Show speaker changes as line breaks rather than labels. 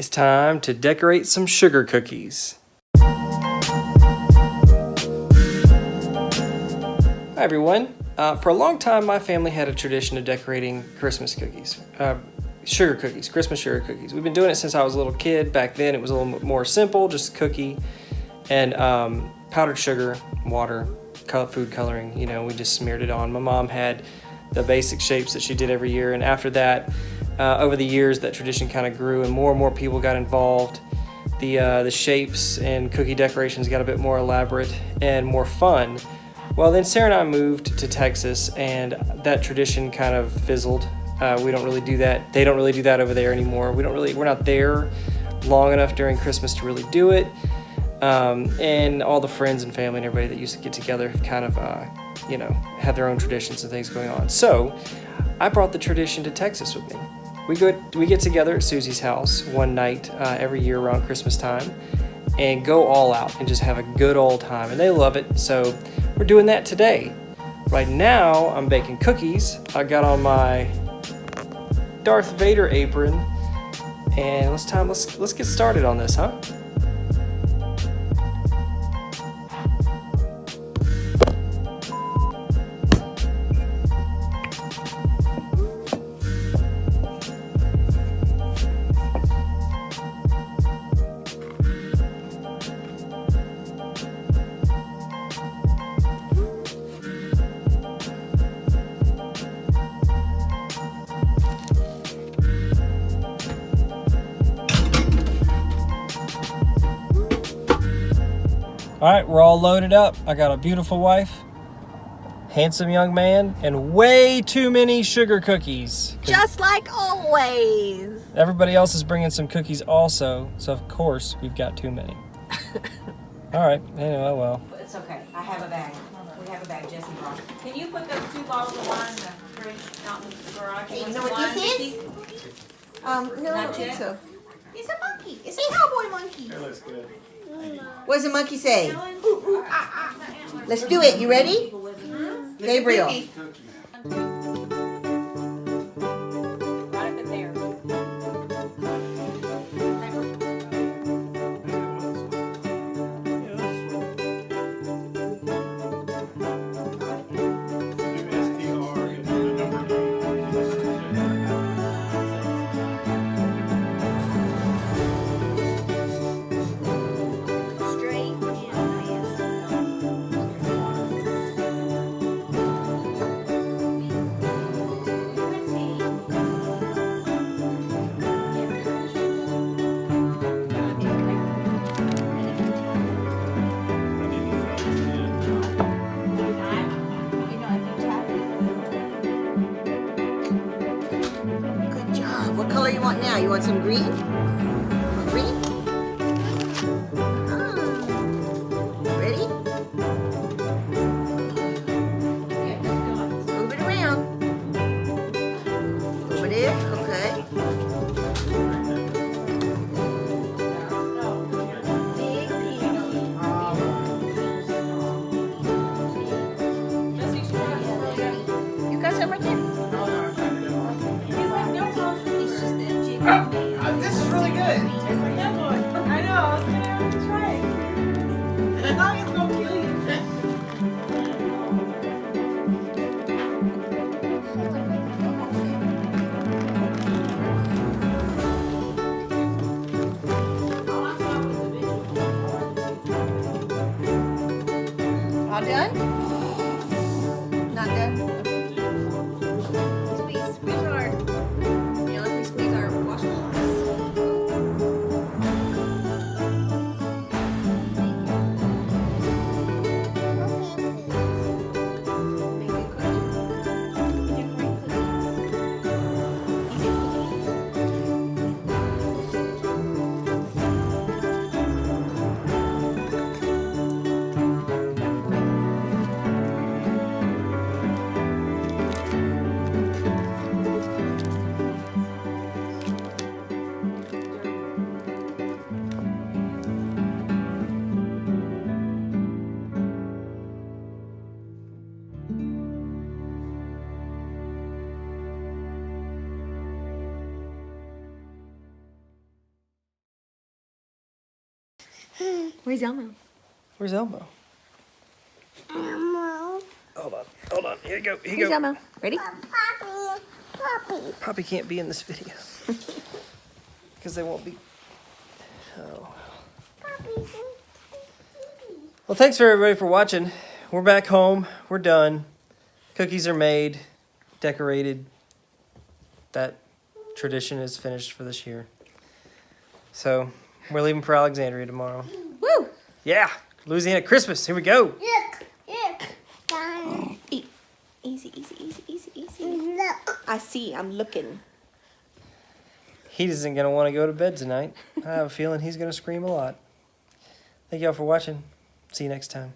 It's time to decorate some sugar cookies. Hi everyone. Uh, for a long time, my family had a tradition of decorating Christmas cookies, uh, sugar cookies, Christmas sugar cookies. We've been doing it since I was a little kid. Back then, it was a little more simple, just cookie and um, powdered sugar, water, food coloring. You know, we just smeared it on. My mom had the basic shapes that she did every year, and after that, uh, over the years, that tradition kind of grew, and more and more people got involved. The uh, the shapes and cookie decorations got a bit more elaborate and more fun. Well, then Sarah and I moved to Texas, and that tradition kind of fizzled. Uh, we don't really do that. They don't really do that over there anymore. We don't really. We're not there long enough during Christmas to really do it. Um, and all the friends and family and everybody that used to get together have kind of, uh, you know, had their own traditions and things going on. So I brought the tradition to Texas with me. We go, we get together at Susie's house one night uh, every year around Christmas time and go all out and just have a good old time. And they love it. So we're doing that today. Right now, I'm baking cookies. I got on my Darth Vader apron and let's time let's let's get started on this, huh? All right, we're all loaded up. I got a beautiful wife, handsome young man, and way too many sugar cookies.
Just like always.
Everybody else is bringing some cookies also, so of course we've got too many. all right, anyway, well.
It's okay. I have a bag. We have a bag. Jesse brought. Can you put those two bottles of wine in the fridge, not in the garage?
Hey, you know what this
Vicky?
Um, no, I
Not
don't think
yet?
so. It's a monkey. It's a cowboy monkey.
That looks good.
What does the monkey say? Let's do it. You ready? Gabriel. Now? You want some green? All done?
Where's Elmo?
Where's Elmo?
Elmo.
Hold on, hold on. Here you go. Here you
Here's
go.
Elmo. Ready?
Poppy. Poppy.
Poppy can't be in this video because they won't be. Oh.
Poppy.
Well, thanks for everybody for watching. We're back home. We're done. Cookies are made, decorated. That tradition is finished for this year. So we're leaving for Alexandria tomorrow.
Woo!
Yeah, Louisiana Christmas. Here we go.
Look. Look. Done.
Eat. Easy, easy, easy, easy, easy.
Look.
I see. I'm looking.
He isn't gonna want to go to bed tonight. I have a feeling he's gonna scream a lot. Thank y'all for watching. See you next time.